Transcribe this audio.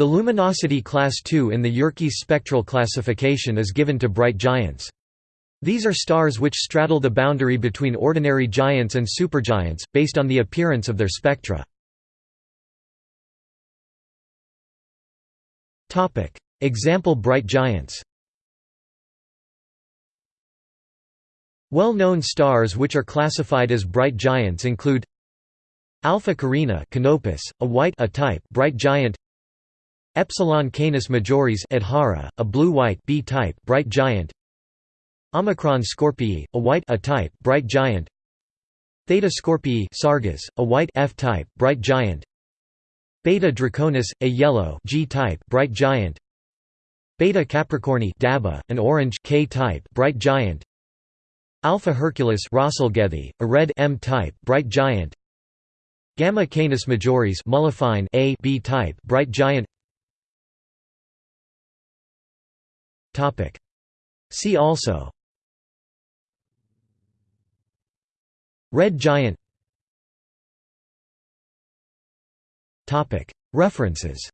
The luminosity class II in the Yerkes spectral classification is given to bright giants. These are stars which straddle the boundary between ordinary giants and supergiants, based on the appearance of their spectra. Example bright giants Well-known stars which are classified as bright giants include Alpha Carinae Canopus, a white A type bright giant Epsilon Canis Majoris Adhara, a blue-white B type bright giant. Omicron Scorpii, a white A type bright giant. Theta Scorpii Sargas, a white F type bright giant. Beta Draconis, a yellow G type bright giant. Beta Capricorni Dabih, an orange K type bright giant. Alpha Herculis Rasalgethi, a red M type bright giant. Gamma Canis Majoris Muliphein A B type bright giant See also. Red giant. References